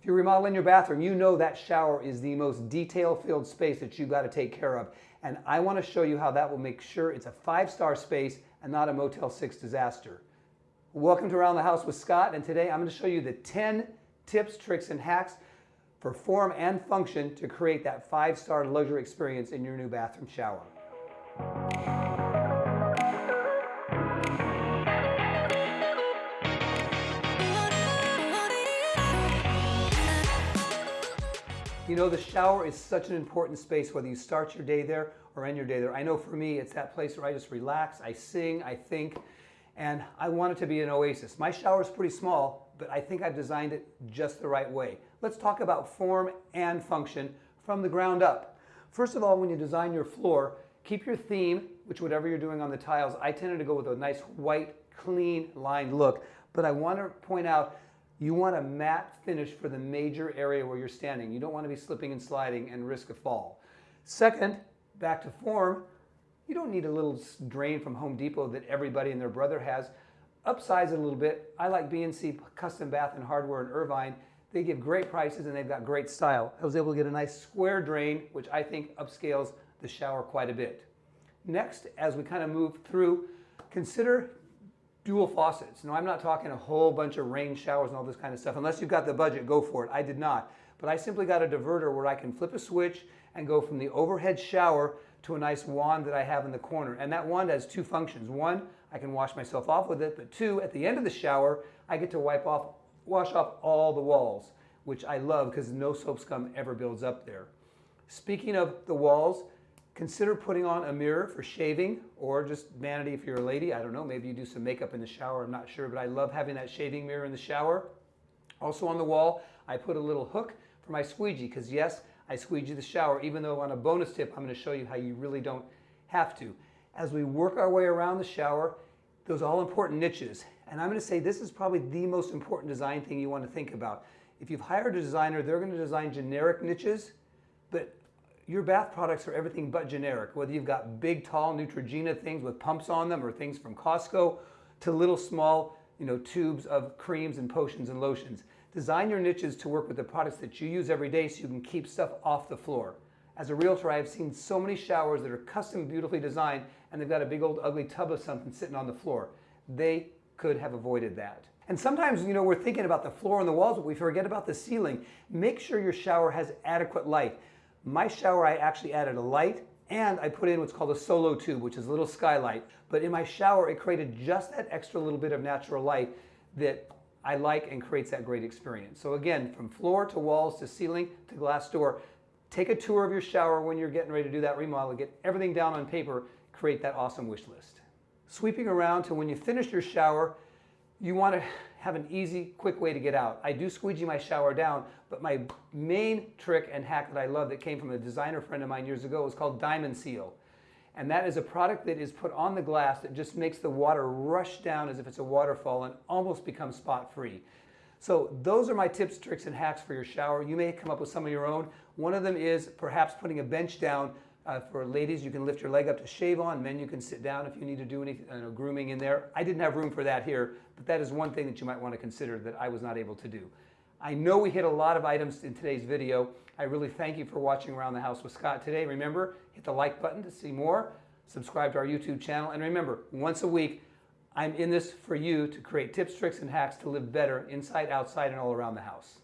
If you're remodeling your bathroom, you know that shower is the most detail-filled space that you've got to take care of. And I want to show you how that will make sure it's a five-star space and not a Motel 6 disaster. Welcome to Around the House with Scott, and today I'm going to show you the 10 tips, tricks, and hacks for form and function to create that five-star luxury experience in your new bathroom shower. You know, the shower is such an important space, whether you start your day there or end your day there. I know for me, it's that place where I just relax, I sing, I think, and I want it to be an oasis. My shower is pretty small, but I think I've designed it just the right way. Let's talk about form and function from the ground up. First of all, when you design your floor, keep your theme, which whatever you're doing on the tiles, I tended to go with a nice white, clean lined look, but I want to point out you want a matte finish for the major area where you're standing. You don't want to be slipping and sliding and risk a fall. Second, back to form, you don't need a little drain from Home Depot that everybody and their brother has. Upsize it a little bit. I like B&C Custom Bath and Hardware in Irvine. They give great prices and they've got great style. I was able to get a nice square drain, which I think upscales the shower quite a bit. Next, as we kind of move through, consider dual faucets. No, I'm not talking a whole bunch of rain showers and all this kind of stuff. Unless you've got the budget, go for it. I did not. But I simply got a diverter where I can flip a switch and go from the overhead shower to a nice wand that I have in the corner. And that wand has two functions. One, I can wash myself off with it, but two, at the end of the shower, I get to wipe off, wash off all the walls, which I love because no soap scum ever builds up there. Speaking of the walls, Consider putting on a mirror for shaving or just vanity if you're a lady. I don't know, maybe you do some makeup in the shower, I'm not sure, but I love having that shaving mirror in the shower. Also on the wall, I put a little hook for my squeegee because yes, I squeegee the shower, even though on a bonus tip, I'm going to show you how you really don't have to. As we work our way around the shower, those all important niches. And I'm going to say this is probably the most important design thing you want to think about. If you've hired a designer, they're going to design generic niches, but your bath products are everything but generic, whether you've got big, tall Neutrogena things with pumps on them or things from Costco to little small you know, tubes of creams and potions and lotions. Design your niches to work with the products that you use every day so you can keep stuff off the floor. As a realtor, I have seen so many showers that are custom beautifully designed and they've got a big old ugly tub of something sitting on the floor. They could have avoided that. And sometimes, you know, we're thinking about the floor and the walls, but we forget about the ceiling. Make sure your shower has adequate light. My shower, I actually added a light and I put in what's called a Solatube, which is a little skylight. But in my shower, it created just that extra little bit of natural light that I like and creates that great experience. So again, from floor to walls to ceiling to glass door, take a tour of your shower when you're getting ready to do that remodel, get everything down on paper, create that awesome wish list. Sweeping around to when you finish your shower, you want to have an easy, quick way to get out. I do squeegee my shower down, but my main trick and hack that I love that came from a designer friend of mine years ago is called Diamond Seal. And that is a product that is put on the glass that just makes the water rush down as if it's a waterfall and almost become spot free. So those are my tips, tricks, and hacks for your shower. You may come up with some of your own. One of them is perhaps putting a bench down uh, for ladies, you can lift your leg up to shave on. Men, you can sit down if you need to do any uh, grooming in there. I didn't have room for that here, but that is one thing that you might want to consider that I was not able to do. I know we hit a lot of items in today's video. I really thank you for watching Around the House with Scott today. Remember, hit the like button to see more, subscribe to our YouTube channel, and remember, once a week, I'm in this for you to create tips, tricks, and hacks to live better inside, outside, and all around the house.